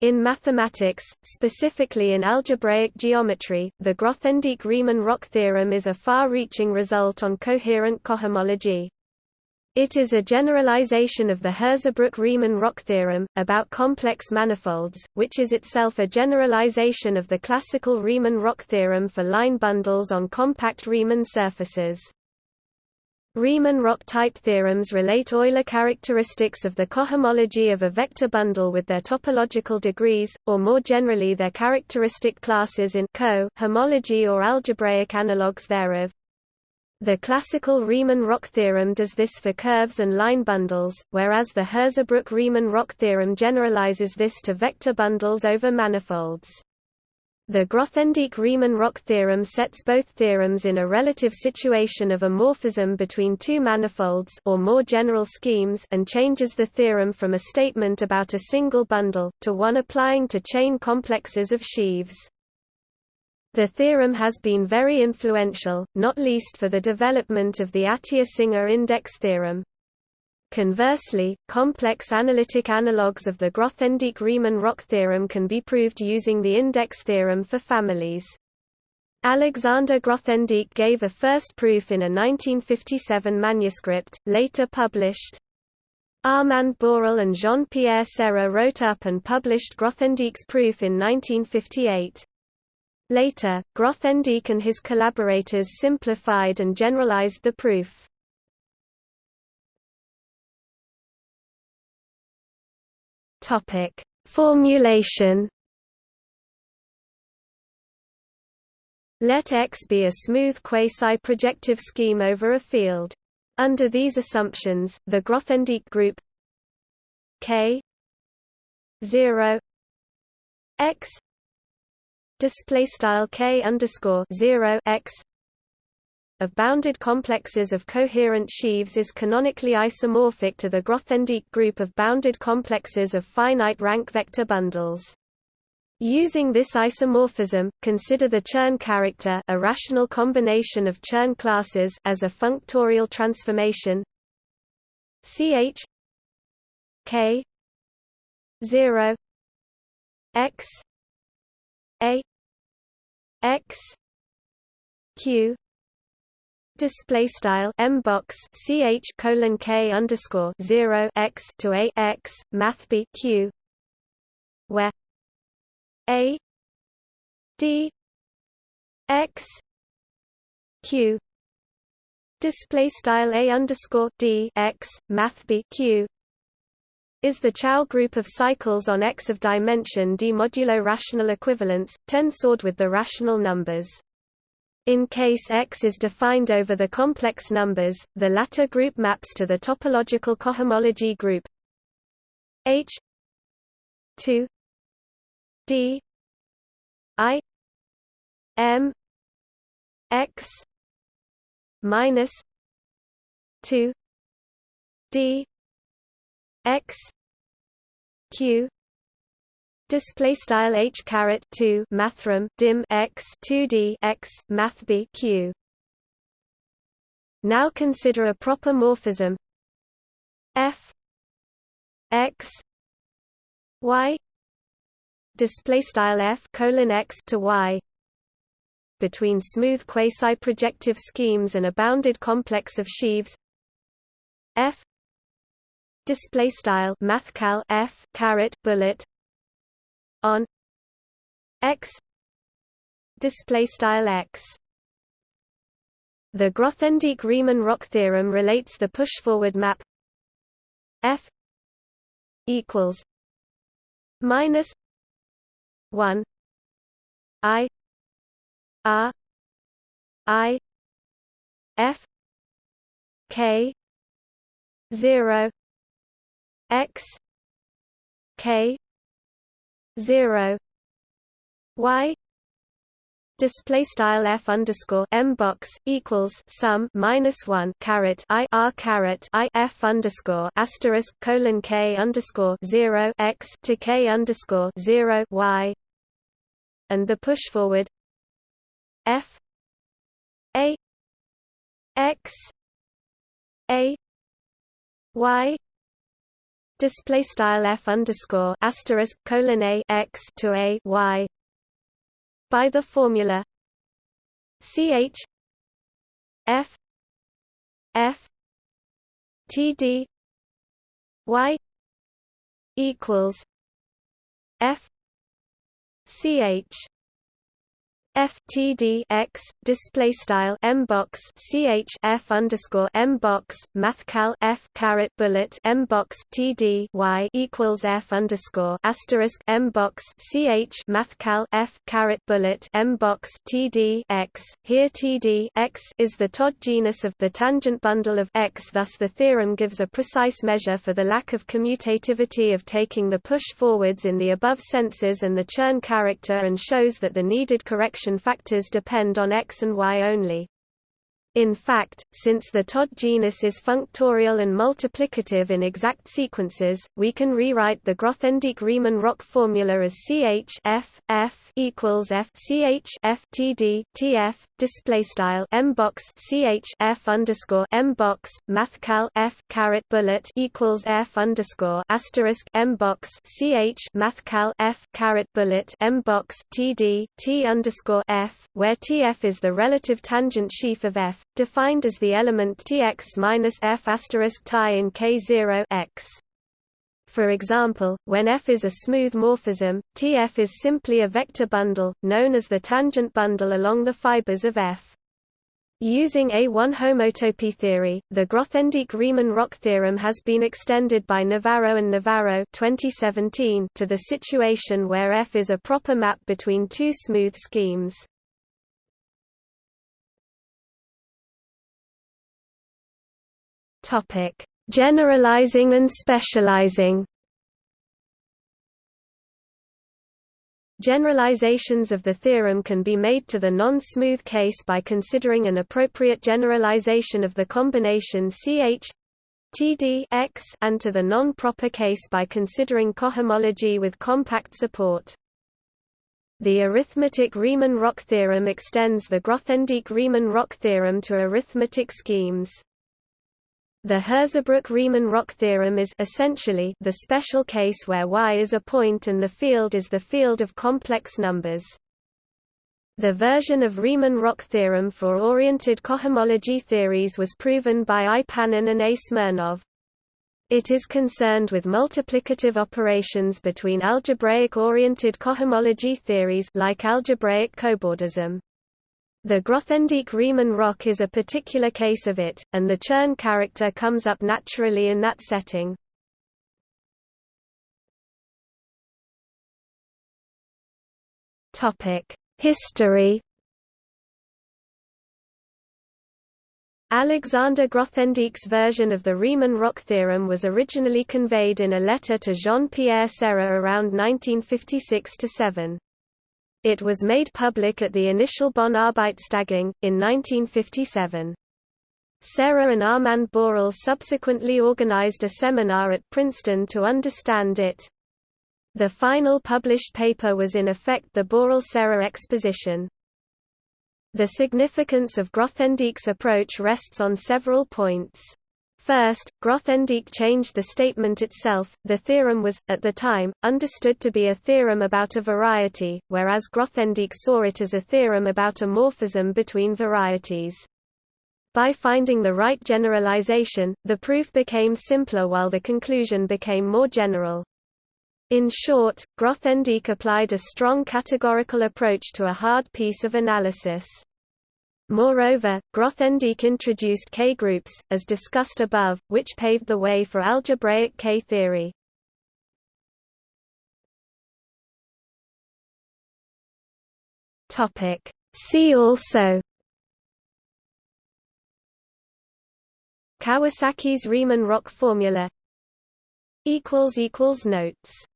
In mathematics, specifically in algebraic geometry, the Grothendieck-Riemann-Roch theorem is a far-reaching result on coherent cohomology. It is a generalization of the Hirzebruch-Riemann-Roch theorem, about complex manifolds, which is itself a generalization of the classical Riemann-Roch theorem for line bundles on compact Riemann surfaces. Riemann-Roch type theorems relate Euler characteristics of the cohomology of a vector bundle with their topological degrees, or more generally their characteristic classes in co homology or algebraic analogues thereof. The classical Riemann-Roch theorem does this for curves and line bundles, whereas the Hirzebruch-Riemann-Roch theorem generalizes this to vector bundles over manifolds. The Grothendieck-Riemann-Roch theorem sets both theorems in a relative situation of a morphism between two manifolds or more general schemes and changes the theorem from a statement about a single bundle, to one applying to chain complexes of sheaves. The theorem has been very influential, not least for the development of the Atiyah-Singer index theorem. Conversely, complex analytic analogues of the Grothendieck-Riemann-Roch theorem can be proved using the index theorem for families. Alexander Grothendieck gave a first proof in a 1957 manuscript, later published. Armand Borel and Jean-Pierre Serre wrote up and published Grothendieck's proof in 1958. Later, Grothendieck and his collaborators simplified and generalized the proof. Topic: Formulation. Let X be a smooth quasi-projective scheme over a field. Under these assumptions, the Grothendieck group K 0 X display style K underscore 0 X of bounded complexes of coherent sheaves is canonically isomorphic to the Grothendieck group of bounded complexes of finite rank vector bundles. Using this isomorphism, consider the Chern character a rational combination of Chern classes as a functorial transformation ch k 0 x a x q display style m box ch colon k underscore zero x to a x math b q where a d x q display style a underscore d x math b q is the Chow group of cycles on X of dimension d modulo rational equivalence, tensored with the rational numbers. In case X is defined over the complex numbers, the latter group maps to the topological cohomology group. H 2 D I M X minus 2 D X Q display style h caret 2 mathrm dim x 2d x math b q. Now consider a proper morphism. F x y display style f colon x to y. Between smooth quasi-projective schemes and a bounded complex of sheaves. F display style mathcal f caret bullet on x display style x. The Grothendieck-Riemann-Roch theorem relates the push-forward map f equals minus 1 i r i f k 0 x k zero. Y display style f underscore m box equals sum minus one caret i r caret i f underscore asterisk colon k underscore zero x to k underscore zero y, and the push forward f a x a y display style f underscore asterisk colon a x to a y by the formula ch f f t d y equals f ch FTD x display style m box ch f underscore m box mathcal f caret bullet m box td y equals f underscore asterisk m box ch mathcal f caret bullet m box td x. Here td x is the Todd genus of the tangent bundle of x. Thus, the theorem gives a precise measure for the lack of commutativity of taking the push forwards in the above senses and the Chern character, and shows that the needed correction factors depend on X and Y only. In fact, since the Todd genus is functorial and multiplicative in exact sequences, we can rewrite the Grothendieck-Riemann-Roch formula as Ch f f equals f ch f td tf display style m box ch f underscore m box mathcal f caret bullet equals f underscore asterisk m box ch mathcal f caret bullet m box td t underscore f, where tf is the relative tangent sheaf of f defined as the element Tx minus f asterisk tie in K0 x. For example, when F is a smooth morphism, Tf is simply a vector bundle, known as the tangent bundle along the fibers of F. Using A1 homotopy theory, the Grothendieck-Riemann-Roch theorem has been extended by Navarro and Navarro 2017 to the situation where F is a proper map between two smooth schemes. Topic: Generalizing and specializing. Generalizations of the theorem can be made to the non-smooth case by considering an appropriate generalization of the combination CH TD X and to the non-proper case by considering cohomology with compact support. The arithmetic Riemann-Roch theorem extends the Grothendieck-Riemann-Roch theorem to arithmetic schemes. The Hirzebruch-Riemann-Roch theorem is essentially the special case where Y is a point and the field is the field of complex numbers. The version of Riemann-Roch theorem for oriented cohomology theories was proven by I. Panin and A. Smirnov. It is concerned with multiplicative operations between algebraic-oriented cohomology theories like algebraic cobordism. The Grothendieck Riemann Roch is a particular case of it, and the Chern character comes up naturally in that setting. History Alexander Grothendieck's version of the Riemann-Roch theorem was originally conveyed in a letter to Jean-Pierre Serre around 1956–7. It was made public at the initial Bonn Arbeitstagung, in 1957. Serre and Armand Borel subsequently organized a seminar at Princeton to understand it. The final published paper was in effect the Borel-Serre exposition. The significance of Grothendieck's approach rests on several points. First, Grothendieck changed the statement itself. The theorem was, at the time, understood to be a theorem about a variety, whereas Grothendieck saw it as a theorem about a morphism between varieties. By finding the right generalization, the proof became simpler while the conclusion became more general. In short, Grothendieck applied a strong categorical approach to a hard piece of analysis. Moreover, Grothendieck introduced K-groups, as discussed above, which paved the way for algebraic K-theory. See also Kawasaki's Riemann-Roch formula. Notes